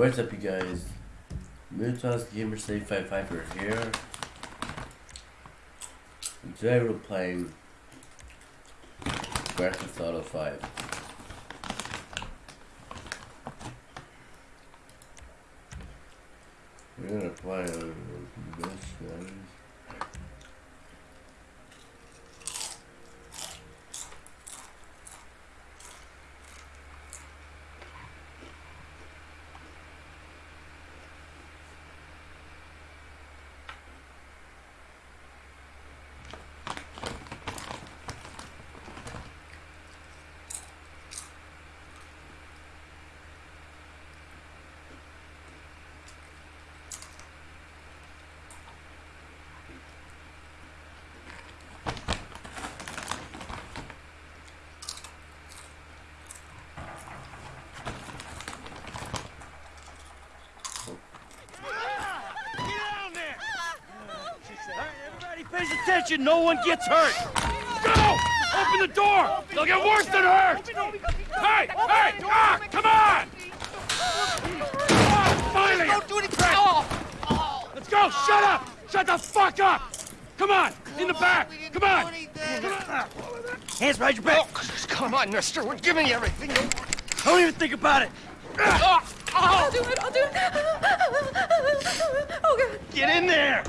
What's up you guys? Mootoss Gamer Save 55 are here. And today we're playing Grand Theft Auto 5. We're gonna play on this guys. Everybody pays attention, no one gets hurt. Go! Open the door! They'll get worse than hurt! Hey! Hey! Ah! Come on! Ah, finally! Don't do anything! Let's go! Shut up! Shut the fuck up! Come on! In the back! Come on! Hands behind your back! Come on, mister. We're giving you everything. Don't even think about it! Ah! I'll do it, I'll do it. Oh, God. Get in there!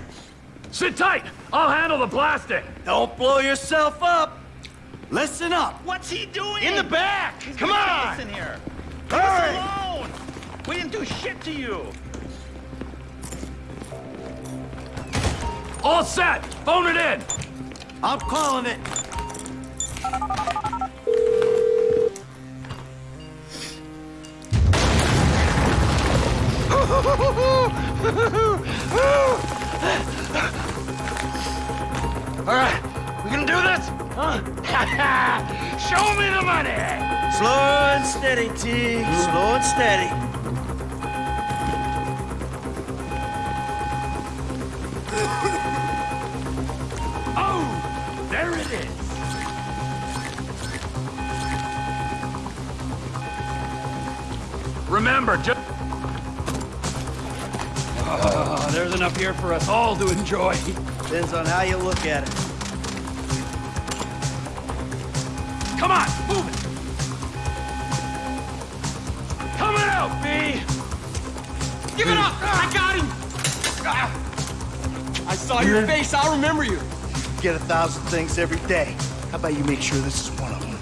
Sit tight! I'll handle the blasting! Don't blow yourself up! Listen up! What's he doing? In the back! Come on! Listen here. Hurry! Alone. We didn't do shit to you. All set! Phone it in! I'm calling it. Huh? Show me the money! Slow and steady, T. Slow and steady. Oh, there it is. Remember, just... Oh, ah, there's enough here for us all to enjoy. Depends on how you look at it. Come on, move it! Coming out, B! Give it up! Ah. I got him! Ah. I saw your face. I'll remember you. Get a thousand things every day. How about you make sure this is one of them?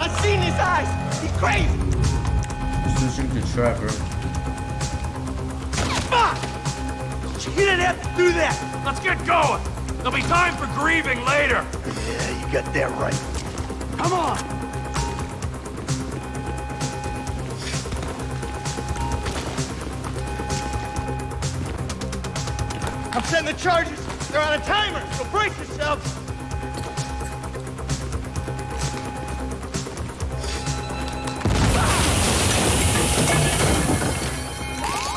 I've seen his eyes. He's crazy. Switching to Trevor. Fuck! You didn't have to do that! Let's get going! There'll be time for grieving later! Yeah, you got that right. Come on! I'm setting the charges. They're on a timer, so brace yourselves.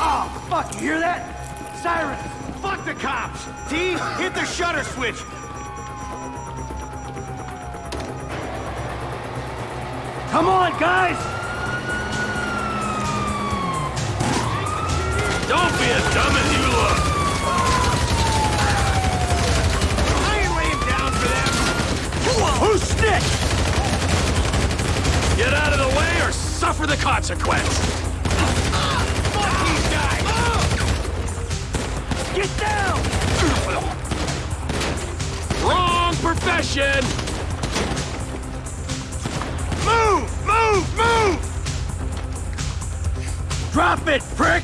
Ah! Oh, fuck, you hear that? Sirens! Fuck the cops! T, hit the shutter switch! Come on, guys! Don't be as dumb as you look! I ain't laying down for them! Who's snitched? Get out of the way or suffer the consequence! Fuck these guys! Get down! Wrong profession! Move! Move! Drop it, prick!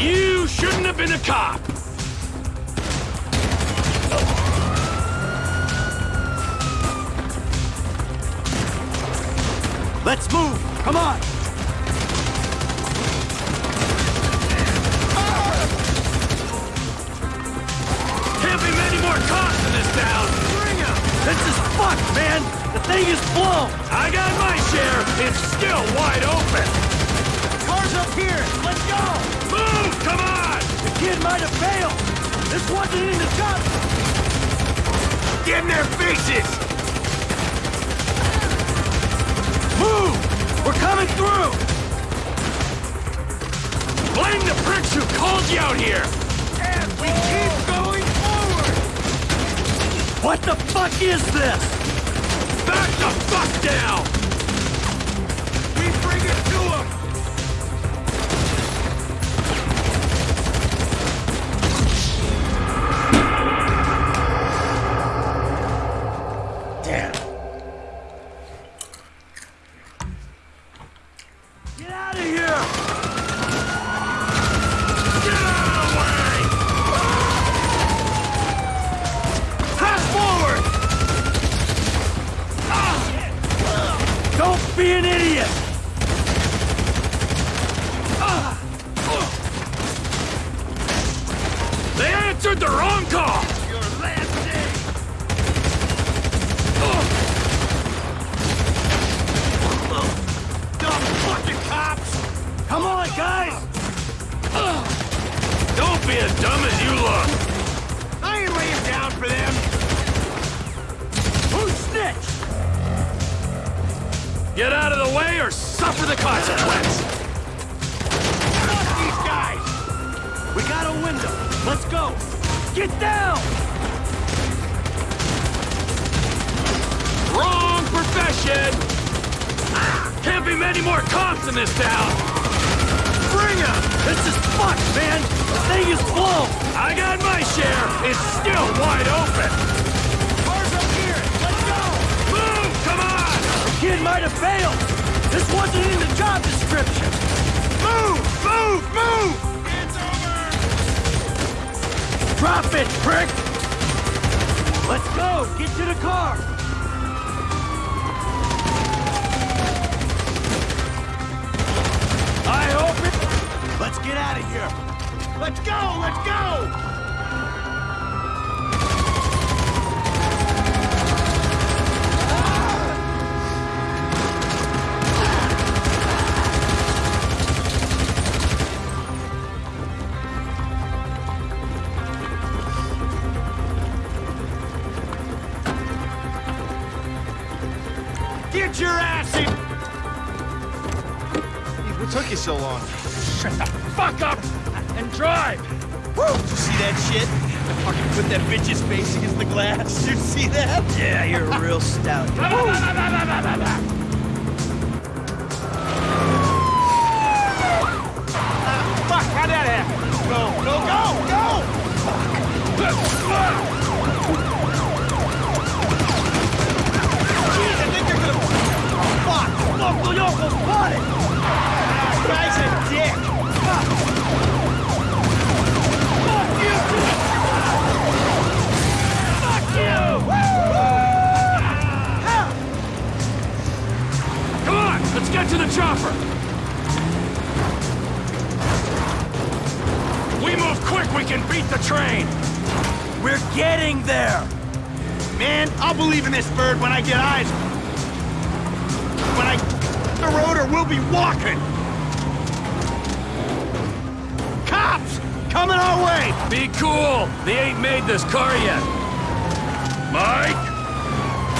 You shouldn't have been a cop! Let's move. Come on. Can't be many more cops in this town! Bring 'em! This is fucked, man. The thing is blown. I got my share! It's still wide open! Car's up here. Let's go. Move! Come on! The kid might have failed. This wasn't in the. Get in their faces! Move! We're coming through! Blame the pricks who called you out here! And we keep going forward! What the fuck is this? The fuck down! Get out of the way or suffer the consequence! Fuck these guys! We got a window. Let's go. Get down! Wrong profession! Can't be many more cops in this town! Bring 'em! This is fucked, man! The thing is blown! I got my share! It's still wide open! Kid might have failed! This wasn't in the job description! Move! Move! Move! It's over! Drop it, prick! Let's go! Get to the car! I hope it... Let's get out of here! Let's go! Let's go! Put that bitch's face against the glass. You see that? Yeah, you're a real stout. Fuck! How'd that happen? Go! Go! Go! Go! Jeez, I think they're gonna... Fuck! Local Yoko spotted! Ah, guy's a dick! Fuck! Fuck you! Come on, let's get to the chopper! We move quick, we can beat the train! We're getting there! Man, I'll believe in this bird when I get eyes. When I... The road or we'll be walking! Cops! Coming our way! Be cool! They ain't made this car yet! Mike?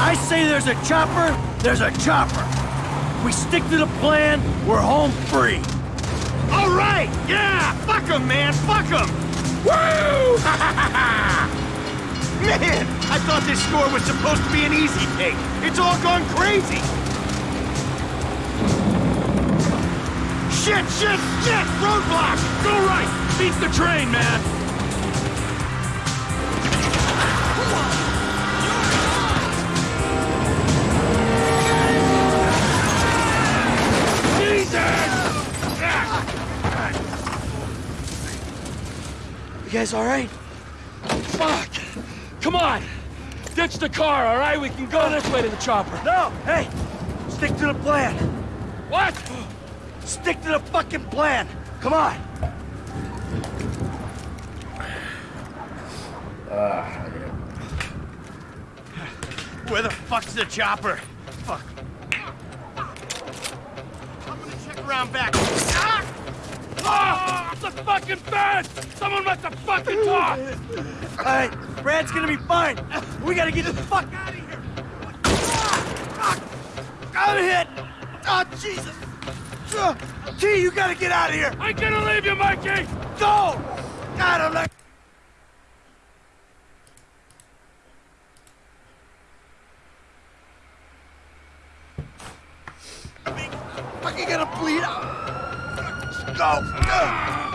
I say there's a chopper, there's a chopper! We stick to the plan, we're home free! All right! Yeah! fuck Fuck 'em, man! Fuck 'em! Woo! Man, I thought this score was supposed to be an easy take. It's all gone crazy. Shit, shit, shit! Roadblock! Go right! Beats the train, man! You guys all right? Fuck! Come on! Ditch the car, all right? We can go this way to the chopper. No! Hey! Stick to the plan! What? Stick to the fucking plan! Come on! Ah. Where the fuck's the chopper? Fuck. I'm gonna check around back. Ah! Ah! The fucking fence! Someone must have fucking talked! All right, Brad's gonna be fine. We gotta get the fuck out of here. Fuck. I'm hit. Oh, Jesus. T, you gotta get out of here! I ain't gonna leave you, Mikey! Go! God, I'm not... Fucking gonna bleed out. Go!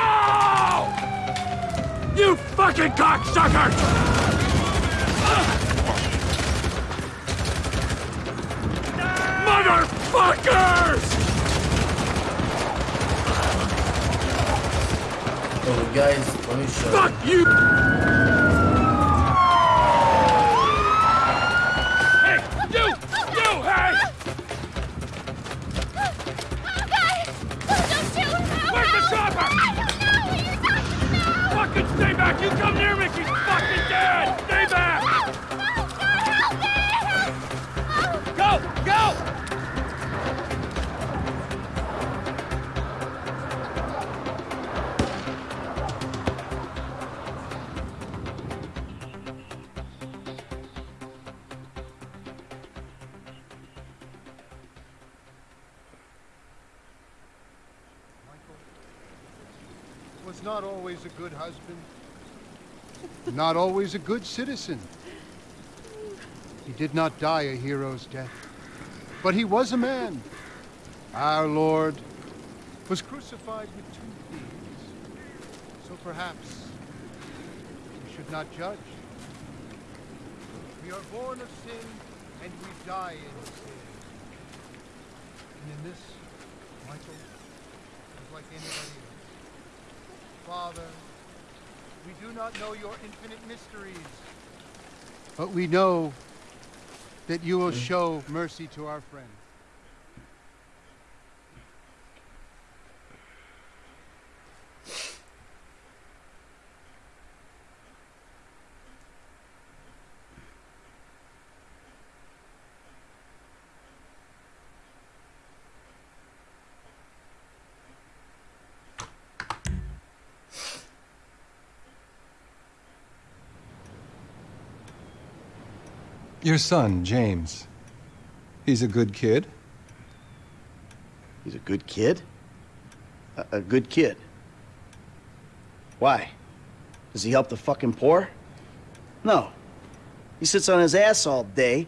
No! You fucking cocksucker! Motherfuckers! Oh, guys, let me show Fuck you! Not always a good citizen. He did not die a hero's death, but he was a man. Our Lord was crucified with two thieves. So perhaps we should not judge. We are born of sin and we die in sin. And in this, Michael is like anybody else. Father, we do not know your infinite mysteries. But we know that you will show mercy to our friend. Your son, James. He's a good kid. He's a good kid? A, a good kid. Why? Does he help the fucking poor? No. He sits on his ass all day,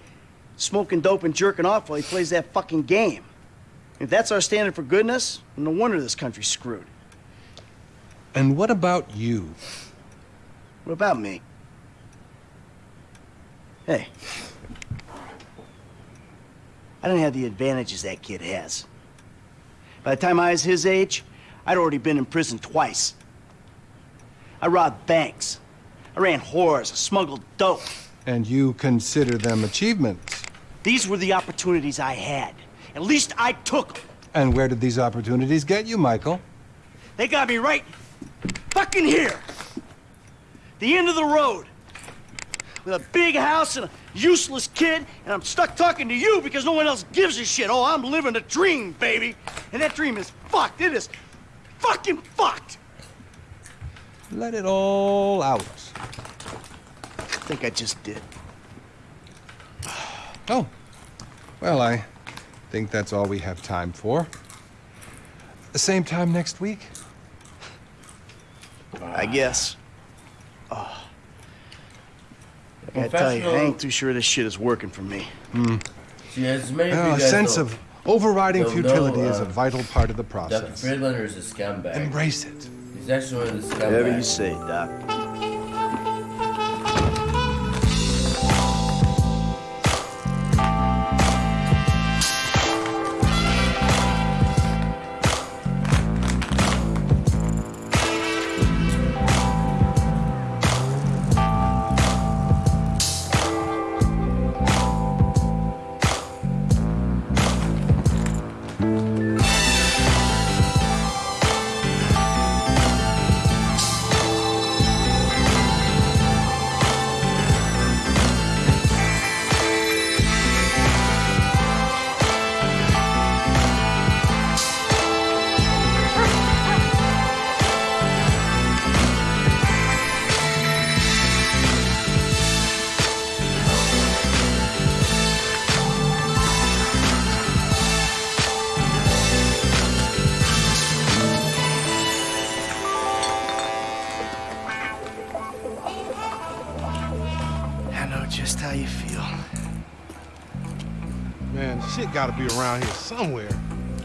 smoking dope and jerking off while he plays that fucking game. If that's our standard for goodness, no wonder this country's screwed. And what about you? What about me? Hey. I don't have the advantages that kid has. By the time I was his age, I'd already been in prison twice. I robbed banks. I ran whores. I smuggled dope. And you consider them achievements. These were the opportunities I had. At least I took them. And where did these opportunities get you, Michael? They got me right fucking here. The end of the road. With a big house and a useless kid, and I'm stuck talking to you because no one else gives a shit. Oh, I'm living a dream, baby. And that dream is fucked. It is fucking fucked. Let it all out. I think I just did. Oh. Well, I think that's all we have time for. The same time next week? I guess. Oh. I gotta tell you, I ain't too sure this shit is working for me. See, as many of Well, a sense of overriding futility know, is a uh, vital part of the Dr. process. Friedlander is a scumbag. Embrace it. He's actually one of the scumbags. Whatever you say, Doc. Around here somewhere.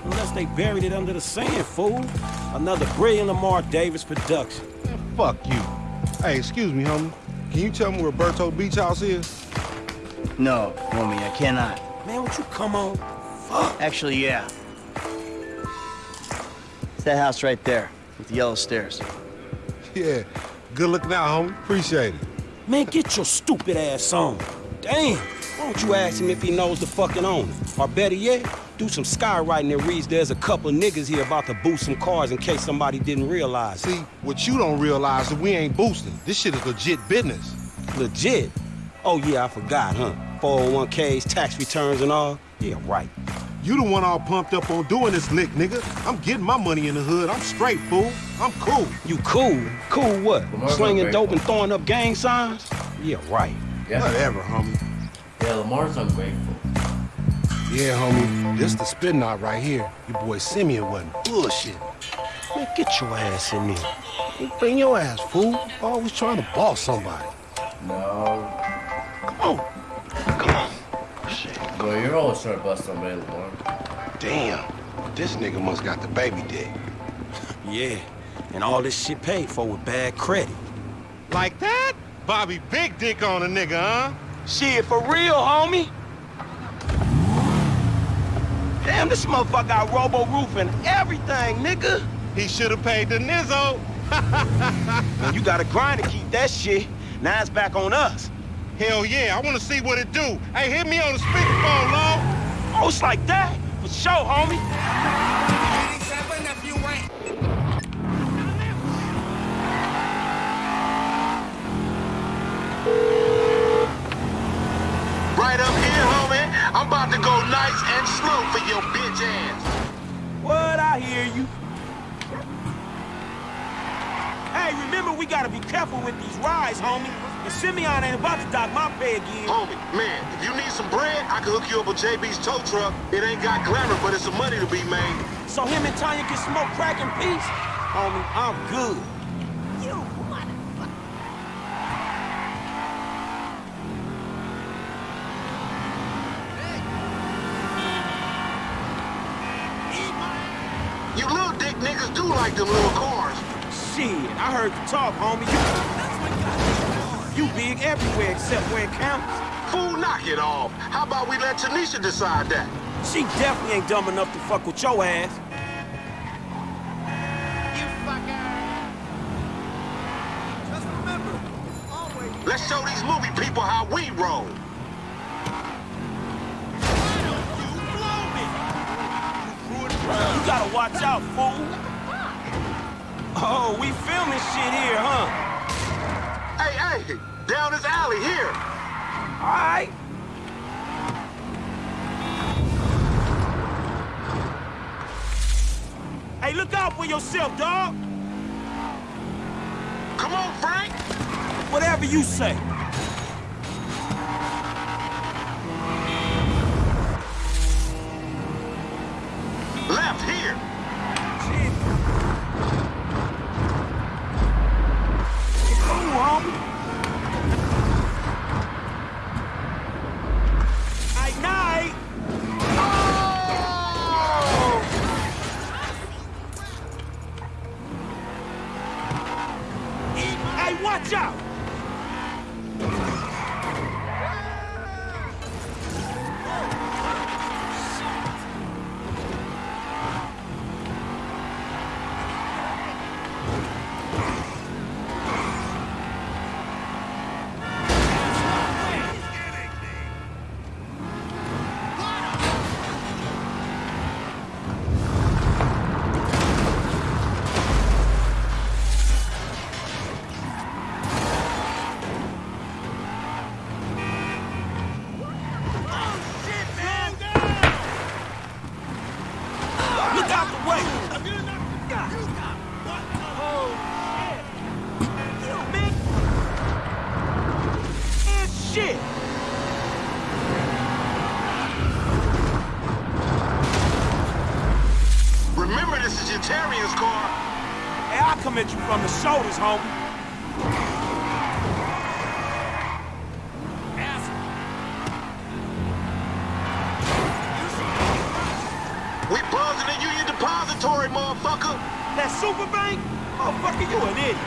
Unless they buried it under the sand, fool. Another brilliant Lamar Davis production. Man, fuck you. Hey, excuse me, homie. Can you tell me where Berto Beach House is? No, homie, I cannot. Man, won't you come on? Fuck. Actually, yeah. It's that house right there, with the yellow stairs. Yeah. Good looking out, homie. Appreciate it. Man, get your stupid ass on. Damn. Why don't you ask him if he knows the fucking owner? Or better yet, do some skywriting that reads there's a couple of niggas here about to boost some cars in case somebody didn't realize. See, what you don't realize is we ain't boosting. This shit is legit business. Legit? Oh yeah, I forgot, huh? 401ks, tax returns and all? Yeah, right. You the one all pumped up on doing this lick, nigga. I'm getting my money in the hood. I'm straight, fool. I'm cool. You cool? Cool what? Lamar's Slinging dope and throwing up gang signs? Yeah, right. Yeah. Whatever, homie. Yeah, Lamar's ungrateful. Yeah, homie. This the spin knot right here. Your boy Simeon wasn't bullshit. Man, get your ass in there. Hey, Bring your ass, fool. Always trying to boss somebody. No. Come on. Come on. Shit. Boy, you're always trying to bust somebody, Lamar. Damn. This nigga must got the baby dick. Yeah. And all this shit paid for with bad credit. Like that? Bobby big dick on a nigga, huh? Shit, for real, homie? Damn, this motherfucker got robo roof and everything, nigga. He should have paid the nizzo. Man, you gotta grind to keep that shit. Now it's back on us. Hell yeah, I want to see what it do. Hey, hit me on the speakerphone, Law. Oh, it's like that? For sure, homie. I'm about to go nice and slow for your bitch ass. What? I hear you. Hey, remember we gotta be careful with these rides, homie. And Simeon ain't about to dock my pay again. Homie, man, if you need some bread, I can hook you up with JB's tow truck. It ain't got glamour, but it's some money to be made. So him and Tonya can smoke crack in peace? Homie, I'm good. You little dick niggas do like them little cars. Shit, I heard you talk, homie. You, you big everywhere except where it counts. Fool, knock it off. How about we let Tanisha decide that? She definitely ain't dumb enough to fuck with your ass. Let's show these movie people how we roll. You, blow me. you gotta watch out, fool. Oh, we filming shit here, huh? Hey, hey, down this alley here. All right. Hey, look out for yourself, dog. Come on, Frank. Whatever you say. I'll at you from the shoulders, homie. We buzzing the Union Depository, motherfucker. That super bank? Motherfucker, you an idiot.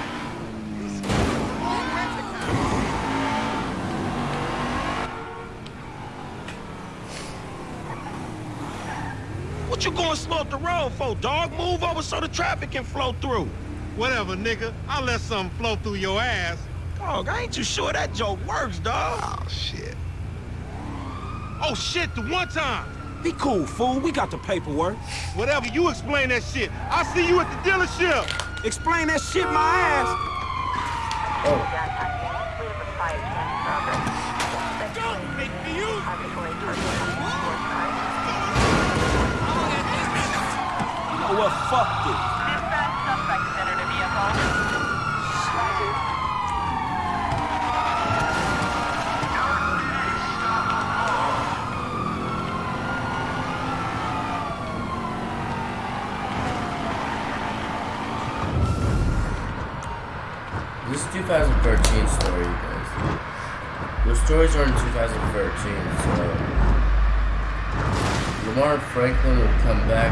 What you going slow up the road for, dog? Move over so the traffic can flow through. Whatever, nigga. I'll let something flow through your ass. Dog, I ain't too sure that joke works, dog. Oh, shit. Oh, shit, the one time. Be cool, fool. We got the paperwork. Whatever, you explain that shit. I'll see you at the dealership. Explain that shit my ass. Don't make me use You know what? Fuck this. This is 2013 story, guys. The stories are in 2013, so Lamar Franklin will come back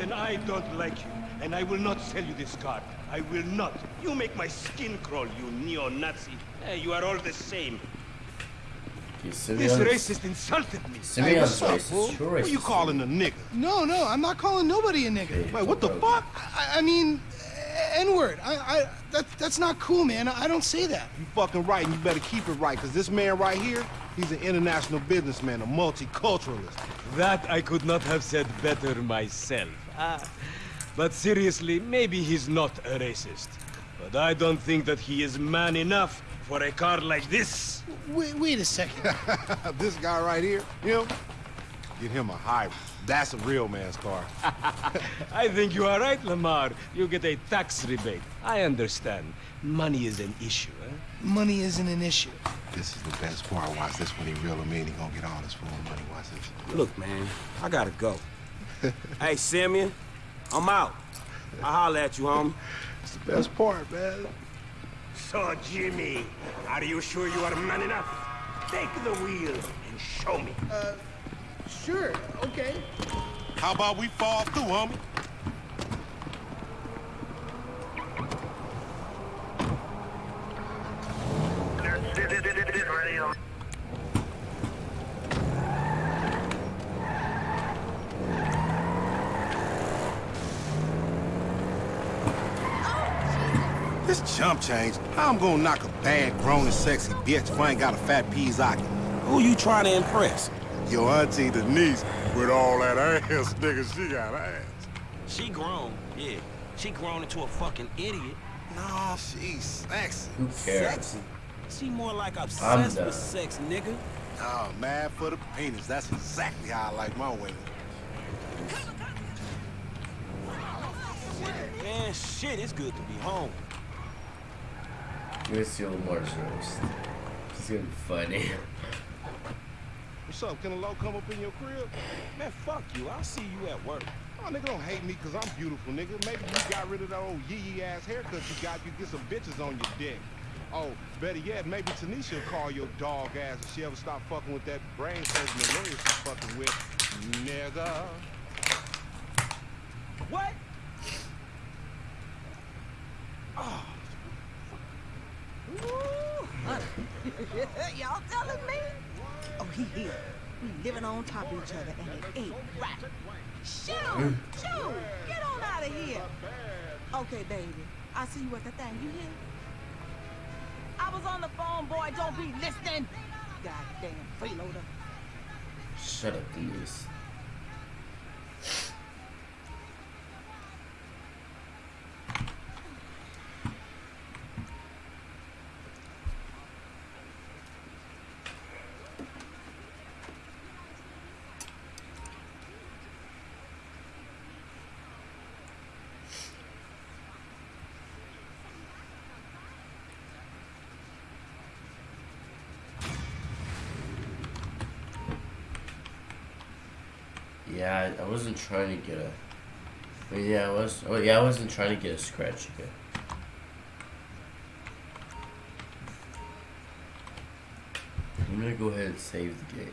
and I don't like you. And I will not sell you this car. I will not. You make my skin crawl, you neo-Nazi. Eh, you are all the same. This racist insulted me. Simeon's what's up, racist. fool? You're Who you calling a nigga? No, no, I'm not calling nobody a nigga. Hey, Wait, what the bro. fuck? I, I mean, N-word. I, I, that, that's not cool, man. I don't say that. You fucking right, and you better keep it right, because this man right here, he's an international businessman, a multiculturalist. That I could not have said better myself. Ah, but seriously, maybe he's not a racist. But I don't think that he is man enough for a car like this. Wait, wait a second. this guy right here, him, get him a hybrid. That's a real man's car. I think you are right, Lamar. You get a tax rebate. I understand. Money is an issue, eh? Money isn't an issue. This is the best part. Watch this when he reel him in. He gonna get all his full money. Watch this. Look, man, I gotta go. hey, Simeon, I'm out. I'll holler at you, homie. It's the best part, man. So, Jimmy, are you sure you are man enough? Take the wheel and show me. Uh, Sure, okay. How about we fall through, homie? This chump change. How I'm gonna knock a bad, grown and sexy bitch if I ain't got a fat Pizzaki? Who you trying to impress? Your auntie Denise, with all that ass, nigga, she got ass. She grown, yeah. She grown into a fucking idiot. No, she's sexy. Who cares? Sexy. She more like obsessed with sex, nigga. Oh, mad for the penis. That's exactly how I like my women. Man, shit, it's good to be home. Gonna see Lamar's roast. It's gonna funny. What's up? Can a low come up in your crib? Man, fuck you. I'll see you at work. Oh, nigga, don't hate me because I'm beautiful, nigga. Maybe you got rid of that old yee-yee ass haircut you got. You get some bitches on your dick. Oh, better yet, maybe Tanisha will call your dog ass if she ever stop fucking with that brain surgeon lawyer she's fucking with. Nigga. What? Y'all telling me? Oh, he here. We living on top of each other, and it ain't right. Shoot! Mm. Shoot! Get on out of here! Okay, baby. I see you at the thing. You hear? I was on the phone, boy. Don't be listening. Goddamn freeloader. Shut up, Denise. Yeah, I, wasn't trying to get a. Mean, yeah, I was. Oh, yeah, I wasn't trying to get a scratch again. I'm gonna go ahead and save the game.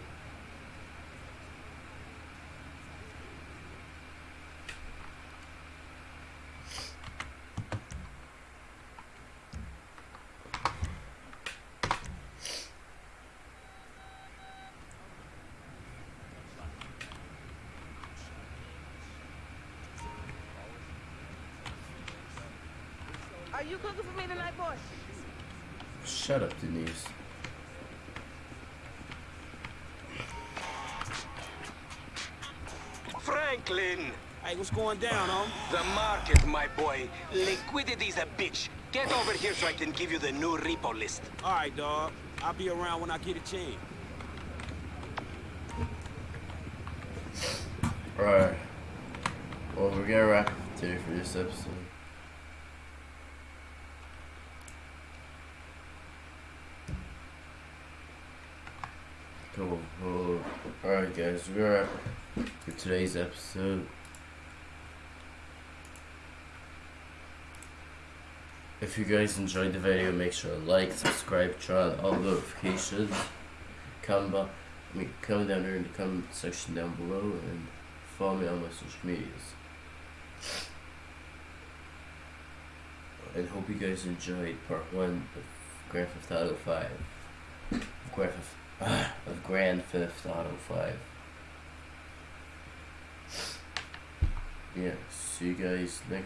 Hey, going down, home? The market, my boy. Liquidity's a bitch. Get over here so I can give you the new repo list. All right, dog. I'll be around when I get a chance. Alright. Well, we're gonna wrap it there for this episode. Cool. cool. Alright, guys, we're gonna wrap for today's episode. If you guys enjoyed the video, make sure to like, subscribe, turn on all notifications. About, I mean, comment down there in the comment section down below and follow me on my social medias. And hope you guys enjoyed part one of Grand Theft Auto 5. Grand Theft, ah, of Grand Theft Auto 5. Yeah, see you guys next